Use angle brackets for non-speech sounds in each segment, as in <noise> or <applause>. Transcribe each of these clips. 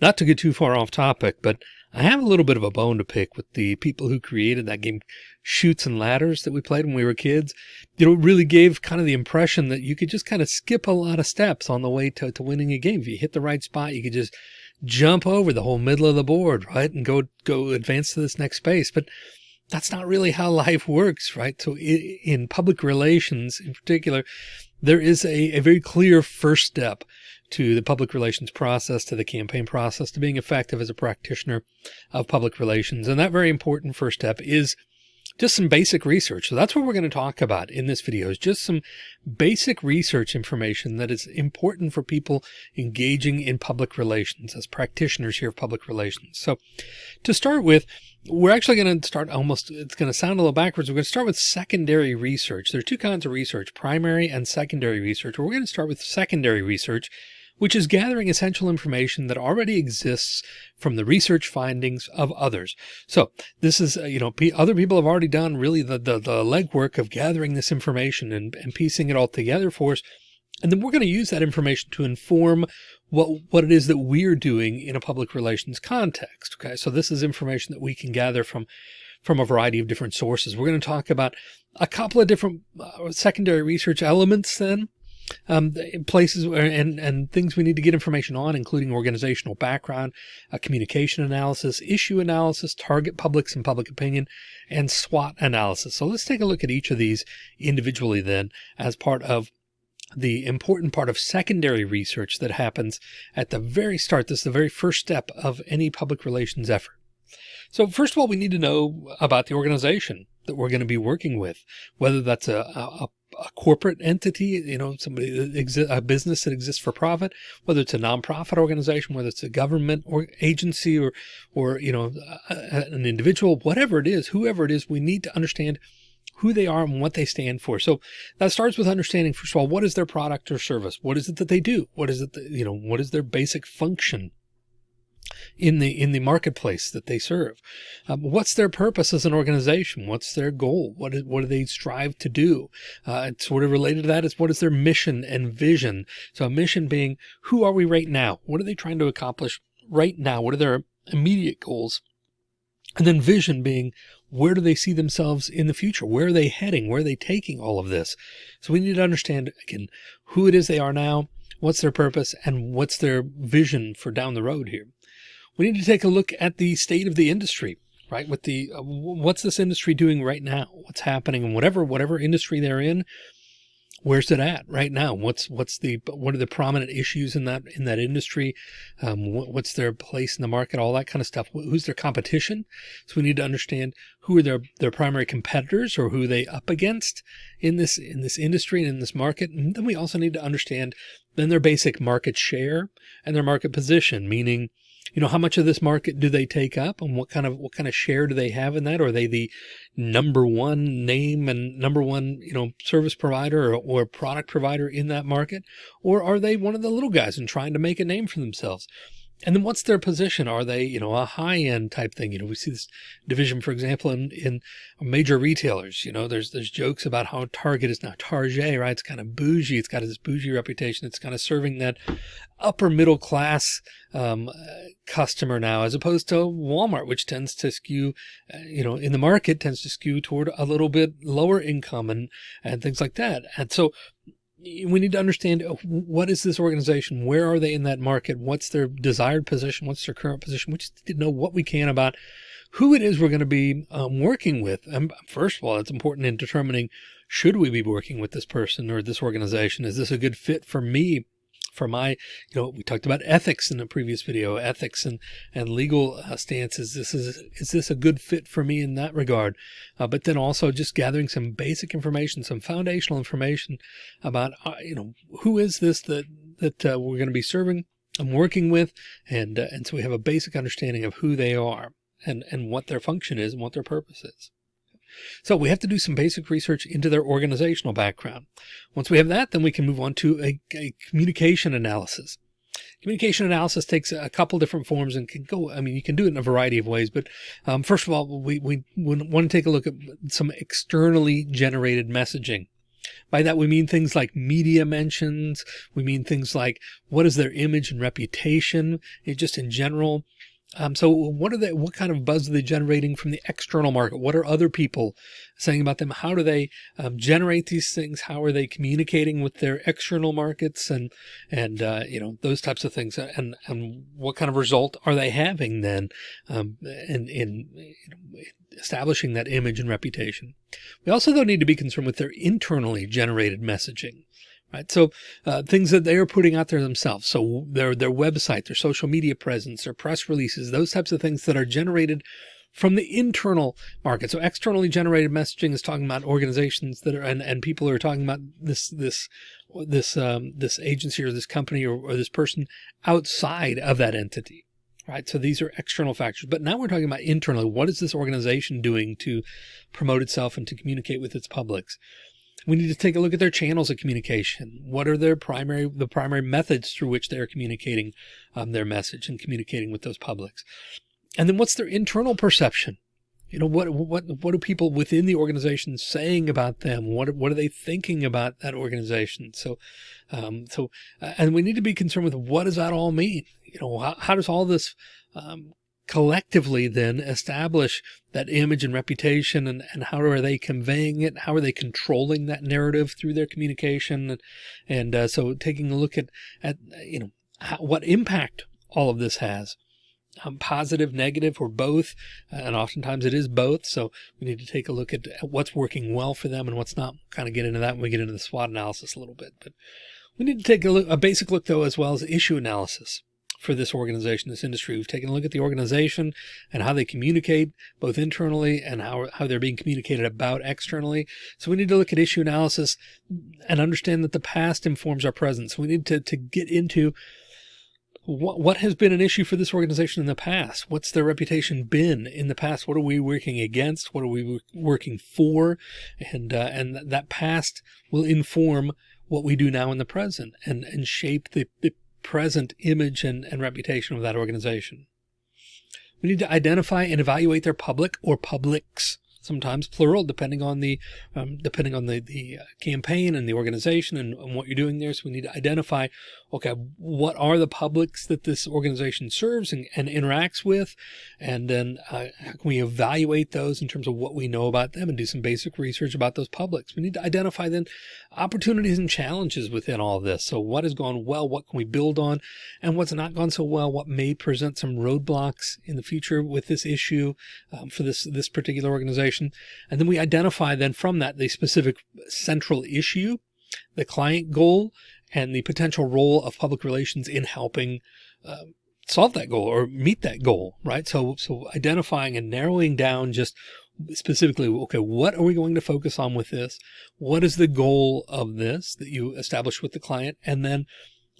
not to get too far off topic, but I have a little bit of a bone to pick with the people who created that game Chutes and Ladders that we played when we were kids. You know, it really gave kind of the impression that you could just kind of skip a lot of steps on the way to, to winning a game. If you hit the right spot, you could just jump over the whole middle of the board, right? And go, go advance to this next space. But that's not really how <laughs> life works, right? So in public relations in particular, there is a, a very clear first step to the public relations process, to the campaign process, to being effective as a practitioner of public relations. And that very important first step is just some basic research. So that's what we're going to talk about in this video is just some basic research information that is important for people engaging in public relations as practitioners here of public relations. So to start with, we're actually going to start almost, it's going to sound a little backwards. We're going to start with secondary research. There are two kinds of research, primary and secondary research. We're going to start with secondary research which is gathering essential information that already exists from the research findings of others. So this is, uh, you know, other people have already done really the, the, the legwork of gathering this information and, and piecing it all together for us. And then we're going to use that information to inform what, what it is that we're doing in a public relations context. Okay. So this is information that we can gather from, from a variety of different sources. We're going to talk about a couple of different uh, secondary research elements then um, places where, and, and things we need to get information on, including organizational background, uh, communication analysis, issue analysis, target publics and public opinion, and SWOT analysis. So let's take a look at each of these individually then as part of the important part of secondary research that happens at the very start. This is the very first step of any public relations effort. So first of all, we need to know about the organization that we're going to be working with, whether that's a, a, a corporate entity, you know, somebody that exists, a business that exists for profit, whether it's a nonprofit organization, whether it's a government or agency or, or, you know, an individual, whatever it is, whoever it is, we need to understand who they are and what they stand for. So that starts with understanding, first of all, what is their product or service? What is it that they do? What is it that, you know, what is their basic function? In the in the marketplace that they serve. Um, what's their purpose as an organization? What's their goal? What is, what do they strive to do? Uh, sort of related to that is what is their mission and vision? So a mission being who are we right now? What are they trying to accomplish right now? What are their immediate goals? And then vision being where do they see themselves in the future? Where are they heading? Where are they taking all of this? So we need to understand again who it is they are now, what's their purpose, and what's their vision for down the road here we need to take a look at the state of the industry, right? With the, uh, what's this industry doing right now? What's happening and whatever, whatever industry they're in, where's it at right now? What's, what's the, what are the prominent issues in that, in that industry? Um, what, what's their place in the market, all that kind of stuff. Who's their competition? So we need to understand who are their, their primary competitors or who they up against in this, in this industry and in this market. And then we also need to understand then their basic market share and their market position, meaning, you know, how much of this market do they take up and what kind of, what kind of share do they have in that? Are they the number one name and number one, you know, service provider or, or product provider in that market? Or are they one of the little guys and trying to make a name for themselves? And then what's their position? Are they, you know, a high end type thing? You know, we see this division, for example, in, in major retailers, you know, there's, there's jokes about how Target is now Target, right? It's kind of bougie. It's got this bougie reputation. It's kind of serving that upper middle class, um, customer now, as opposed to Walmart, which tends to skew, uh, you know, in the market tends to skew toward a little bit lower income and, and things like that. And so we need to understand uh, what is this organization? Where are they in that market? What's their desired position? What's their current position? We just need to know what we can about who it is we're going to be um, working with. And first of all, it's important in determining should we be working with this person or this organization? Is this a good fit for me for my, you know, we talked about ethics in the previous video, ethics and, and legal uh, stances. This is, is this a good fit for me in that regard? Uh, but then also just gathering some basic information, some foundational information about, uh, you know, who is this that, that uh, we're going to be serving and working with. And, uh, and so we have a basic understanding of who they are and, and what their function is and what their purpose is. So we have to do some basic research into their organizational background. Once we have that, then we can move on to a, a communication analysis. Communication analysis takes a couple different forms and can go, I mean, you can do it in a variety of ways, but um, first of all, we, we want to take a look at some externally generated messaging. By that, we mean things like media mentions. We mean things like what is their image and reputation it just in general. Um, so what are they, what kind of buzz are they generating from the external market? What are other people saying about them? How do they um, generate these things? How are they communicating with their external markets and, and, uh, you know, those types of things and, and what kind of result are they having then, um, in, in know, establishing that image and reputation? We also though need to be concerned with their internally generated messaging right? So uh, things that they are putting out there themselves. So their, their website, their social media presence, their press releases, those types of things that are generated from the internal market. So externally generated messaging is talking about organizations that are, and, and people are talking about this, this, this, um, this agency or this company or, or this person outside of that entity. Right. So these are external factors, but now we're talking about internally. What is this organization doing to promote itself and to communicate with its publics? We need to take a look at their channels of communication. What are their primary, the primary methods through which they're communicating um, their message and communicating with those publics? And then what's their internal perception? You know, what, what, what are people within the organization saying about them? What, what are they thinking about that organization? So, um, so, uh, and we need to be concerned with what does that all mean? You know, how, how does all this, um, collectively then establish that image and reputation and, and how are they conveying it? How are they controlling that narrative through their communication? And, and uh, so taking a look at, at you know, how, what impact all of this has. Um, positive, negative, or both. And oftentimes it is both. So we need to take a look at, at what's working well for them and what's not. kind of get into that when we get into the SWOT analysis a little bit. But we need to take a, look, a basic look, though, as well as issue analysis for this organization, this industry. We've taken a look at the organization and how they communicate both internally and how, how they're being communicated about externally. So we need to look at issue analysis and understand that the past informs our present. So we need to, to get into what, what has been an issue for this organization in the past? What's their reputation been in the past? What are we working against? What are we working for? And, uh, and that past will inform what we do now in the present and, and shape the, the present image and, and reputation of that organization. We need to identify and evaluate their public or publics sometimes plural, depending on the, um, depending on the, the uh, campaign and the organization and, and, what you're doing there. So we need to identify, okay, what are the publics that this organization serves and, and interacts with? And then uh, how can we evaluate those in terms of what we know about them and do some basic research about those publics? We need to identify then opportunities and challenges within all this. So what has gone well? What can we build on? And what's not gone so well? What may present some roadblocks in the future with this issue um, for this, this particular organization? And then we identify then from that the specific central issue, the client goal, and the potential role of public relations in helping uh, solve that goal or meet that goal, right? So, so identifying and narrowing down just specifically, okay, what are we going to focus on with this? What is the goal of this that you establish with the client? And then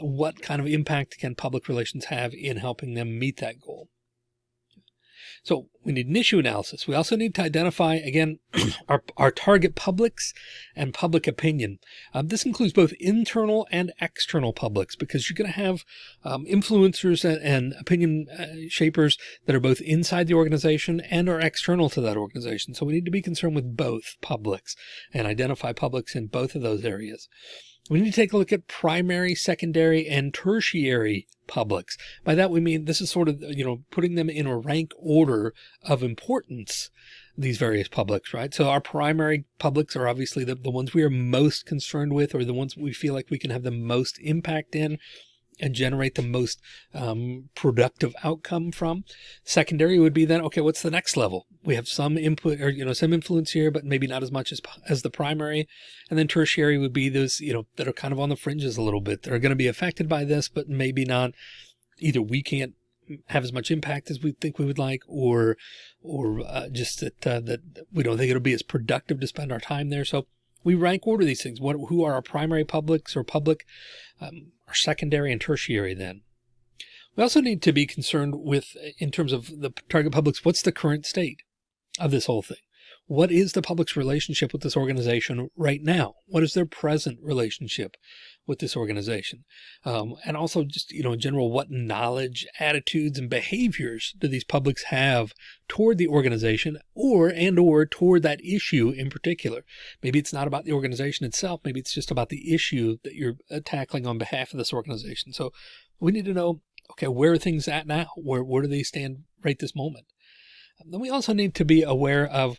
what kind of impact can public relations have in helping them meet that goal? So we need an issue analysis. We also need to identify, again, <clears throat> our, our target publics and public opinion. Um, this includes both internal and external publics because you're going to have um, influencers and, and opinion uh, shapers that are both inside the organization and are external to that organization. So we need to be concerned with both publics and identify publics in both of those areas. We need to take a look at primary, secondary, and tertiary publics. By that, we mean this is sort of, you know, putting them in a rank order of importance, these various publics, right? So our primary publics are obviously the, the ones we are most concerned with or the ones we feel like we can have the most impact in and generate the most um, productive outcome from. Secondary would be then, okay, what's the next level? We have some input or, you know, some influence here, but maybe not as much as, as the primary. And then tertiary would be those, you know, that are kind of on the fringes a little bit. That are going to be affected by this, but maybe not either we can't have as much impact as we think we would like, or, or uh, just that, uh, that we don't think it'll be as productive to spend our time there. So we rank order these things. What, who are our primary publics or public, um, our secondary and tertiary then. We also need to be concerned with, in terms of the target publics, what's the current state of this whole thing? What is the public's relationship with this organization right now? What is their present relationship with this organization? Um, and also just, you know, in general, what knowledge, attitudes, and behaviors do these publics have toward the organization or, and or toward that issue in particular? Maybe it's not about the organization itself. Maybe it's just about the issue that you're uh, tackling on behalf of this organization. So we need to know, okay, where are things at now? Where, where do they stand right this moment? Then we also need to be aware of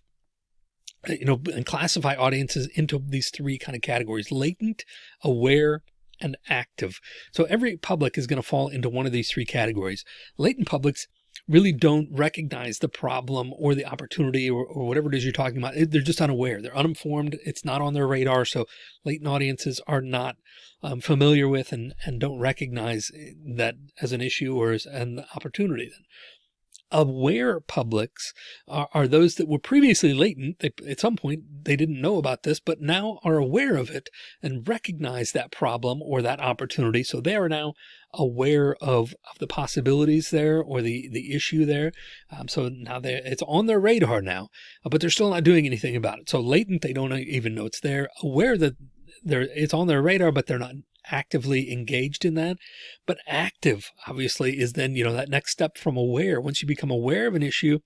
you know, and classify audiences into these three kind of categories, latent, aware, and active. So every public is going to fall into one of these three categories. Latent publics really don't recognize the problem or the opportunity or, or, whatever it is you're talking about. They're just unaware. They're uninformed. It's not on their radar. So latent audiences are not um, familiar with and, and don't recognize that as an issue or as an opportunity. Then aware publics are, are, those that were previously latent. They, at some point, they didn't know about this, but now are aware of it and recognize that problem or that opportunity. So they are now aware of, of the possibilities there or the, the issue there. Um, so now they it's on their radar now, but they're still not doing anything about it. So latent, they don't even know it's there. Aware that they're, it's on their radar, but they're not actively engaged in that. But active obviously is then, you know, that next step from aware. Once you become aware of an issue,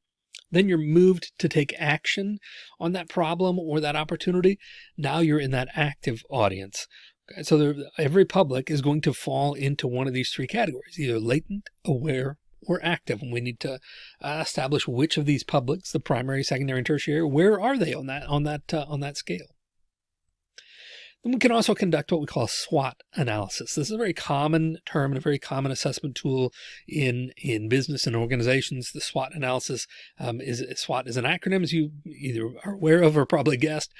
then you're moved to take action on that problem or that opportunity. Now you're in that active audience. Okay, so there, every public is going to fall into one of these three categories, either latent, aware, or active. And we need to uh, establish which of these publics, the primary, secondary, and tertiary, where are they on that, on that, uh, on that scale? Then we can also conduct what we call a SWOT analysis. This is a very common term and a very common assessment tool in, in business and organizations. The SWOT analysis um, is SWOT is an acronym as you either are aware of or probably guessed.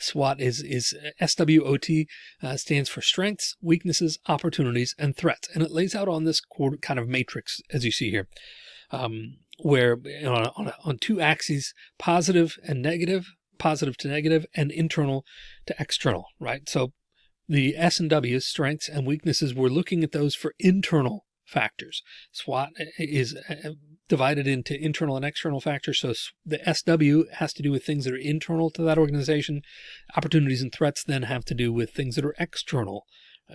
SWOT is, is SWOT uh, stands for strengths, weaknesses, opportunities, and threats. And it lays out on this kind of matrix, as you see here, um, where know, on, on two axes, positive and negative, positive to negative and internal to external, right? So the S and W strengths and weaknesses, we're looking at those for internal factors. SWOT is uh, divided into internal and external factors. So the SW has to do with things that are internal to that organization. Opportunities and threats then have to do with things that are external.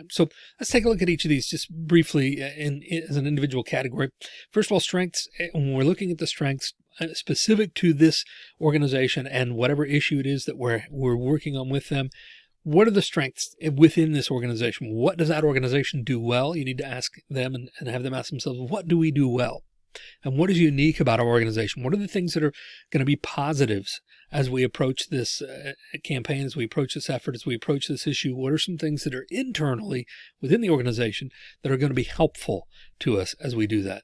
So let's take a look at each of these just briefly uh, in, in, as an individual category. First of all, strengths. Uh, when we're looking at the strengths, uh, specific to this organization and whatever issue it is that we're, we're working on with them. What are the strengths within this organization? What does that organization do well? You need to ask them and, and have them ask themselves, what do we do well? And what is unique about our organization? What are the things that are going to be positives as we approach this uh, campaign, as we approach this effort, as we approach this issue? What are some things that are internally within the organization that are going to be helpful to us as we do that?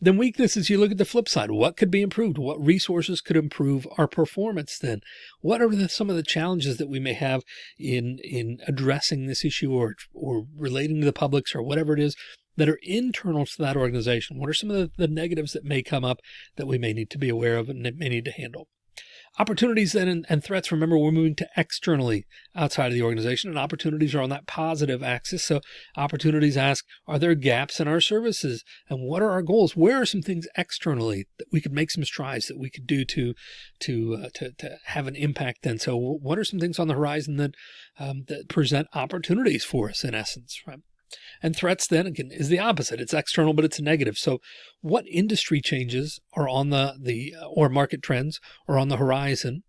Then weaknesses, you look at the flip side. What could be improved? What resources could improve our performance then? What are the, some of the challenges that we may have in, in addressing this issue or, or relating to the publics or whatever it is that are internal to that organization? What are some of the, the negatives that may come up that we may need to be aware of and may need to handle? Opportunities then and, and, threats, remember, we're moving to externally outside of the organization and opportunities are on that positive axis. So opportunities ask, are there gaps in our services and what are our goals? Where are some things externally that we could make some strides that we could do to, to, uh, to, to have an impact then? So what are some things on the horizon that, um, that present opportunities for us in essence, right? And threats then again is the opposite. It's external, but it's negative. So what industry changes are on the, the, uh, or market trends are on the horizon?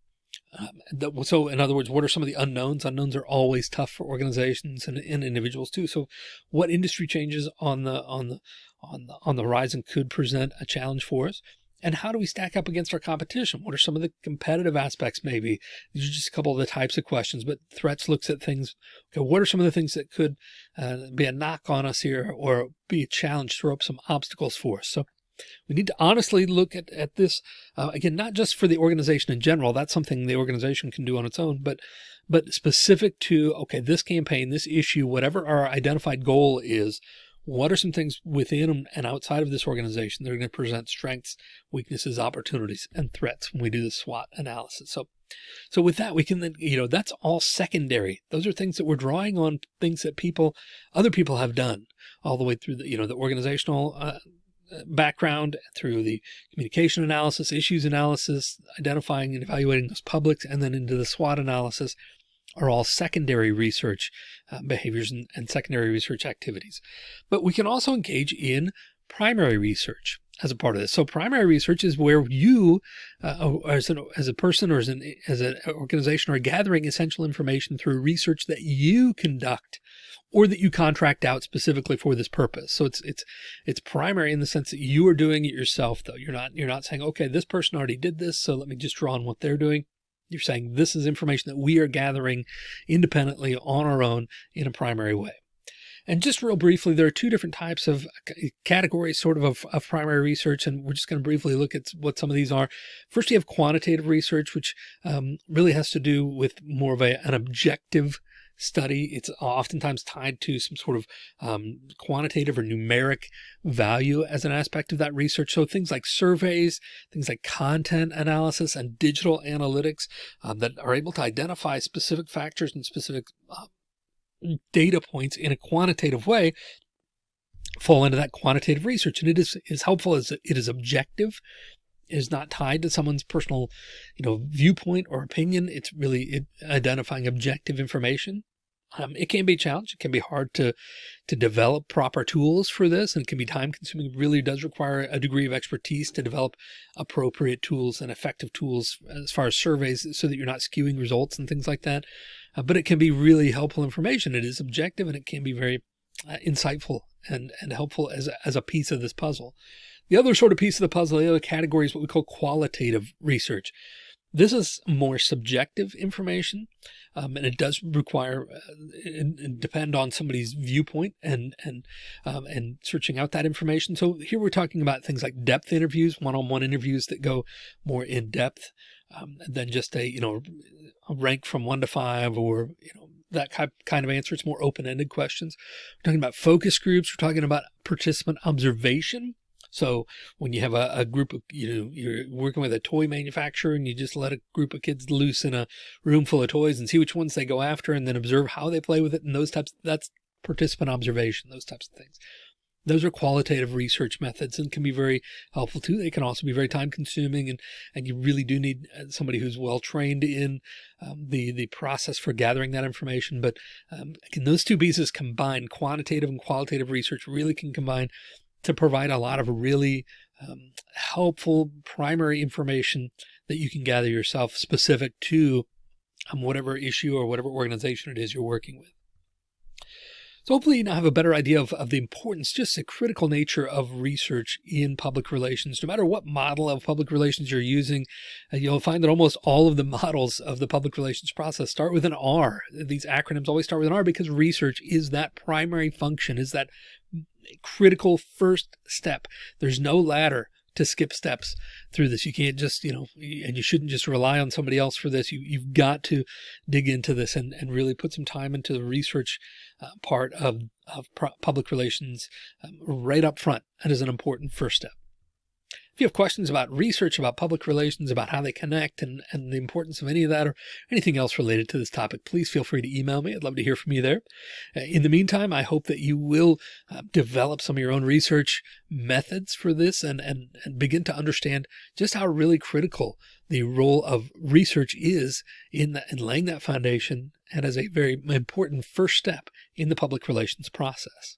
Um, that, so in other words, what are some of the unknowns? Unknowns are always tough for organizations and, and individuals too. So what industry changes on the, on the, on the, on the horizon could present a challenge for us? And how do we stack up against our competition? What are some of the competitive aspects maybe? These are just a couple of the types of questions, but threats looks at things. Okay, what are some of the things that could uh, be a knock on us here or be a challenge, throw up some obstacles for us? So we need to honestly look at, at this, uh, again, not just for the organization in general, that's something the organization can do on its own, but, but specific to, okay, this campaign, this issue, whatever our identified goal is, what are some things within and outside of this organization that are going to present strengths, weaknesses, opportunities, and threats when we do the SWOT analysis? So, so with that, we can then, you know, that's all secondary. Those are things that we're drawing on things that people, other people have done all the way through the, you know, the organizational uh, uh, background through the communication analysis, issues analysis, identifying and evaluating those publics, and then into the SWOT analysis are all secondary research uh, behaviors and, and secondary research activities. But we can also engage in primary research as a part of this. So primary research is where you, uh, as, an, as a person or as an, as an organization are gathering essential information through research that you conduct or that you contract out specifically for this purpose. So it's, it's, it's primary in the sense that you are doing it yourself though. You're not, you're not saying, okay, this person already did this. So let me just draw on what they're doing. You're saying this is information that we are gathering independently on our own in a primary way. And just real briefly, there are two different types of categories sort of, of, of primary research, and we're just going to briefly look at what some of these are. First, you have quantitative research, which um, really has to do with more of a, an objective study. It's oftentimes tied to some sort of um, quantitative or numeric value as an aspect of that research. So things like surveys, things like content analysis and digital analytics um, that are able to identify specific factors and specific uh, data points in a quantitative way fall into that quantitative research. And it is as helpful as it is objective is not tied to someone's personal, you know, viewpoint or opinion. It's really identifying objective information. Um, it can be a challenge. It can be hard to, to develop proper tools for this and it can be time consuming. It really does require a degree of expertise to develop appropriate tools and effective tools as far as surveys so that you're not skewing results and things like that. Uh, but it can be really helpful information. It is objective and it can be very uh, insightful and, and helpful as as a piece of this puzzle. The other sort of piece of the puzzle, the other category is what we call qualitative research. This is more subjective information, um, and it does require uh, and, depend on somebody's viewpoint and and um, and searching out that information. So here we're talking about things like depth interviews, one-on-one -on -one interviews that go more in depth um, than just a you know a rank from one to five or you know that kind of answer. It's more open-ended questions. We're talking about focus groups. We're talking about participant observation. So when you have a, a, group of, you know, you're working with a toy manufacturer and you just let a group of kids loose in a room full of toys and see which ones they go after and then observe how they play with it and those types, that's participant observation, those types of things. Those are qualitative research methods and can be very helpful too. They can also be very time consuming and, and you really do need uh, somebody who's well trained in um, the, the process for gathering that information. But um, can those two pieces combine quantitative and qualitative research really can combine to provide a lot of really um, helpful primary information that you can gather yourself specific to um, whatever issue or whatever organization it is you're working with. So hopefully you now have a better idea of, of the importance, just the critical nature of research in public relations. No matter what model of public relations you're using, uh, you'll find that almost all of the <laughs> models of the public relations process start with an R. These acronyms always start with an R because research is that primary function, is that critical first step. There's no ladder to skip steps through this. You can't just, you know, and you shouldn't just rely on somebody else for this. You, you've got to dig into this and, and really put some time into the research uh, part of, of public relations um, right up front. That is an important first step. If you have questions about research, about public relations, about how they connect and, and the importance of any of that or anything else related to this topic, please feel free to email me. I'd love to hear from you there. Uh, in the meantime, I hope that you will uh, develop some of your own research methods for this and, and, and begin to understand just how really critical the role of research is in, the, in laying that foundation and as a very important first step in the public relations process.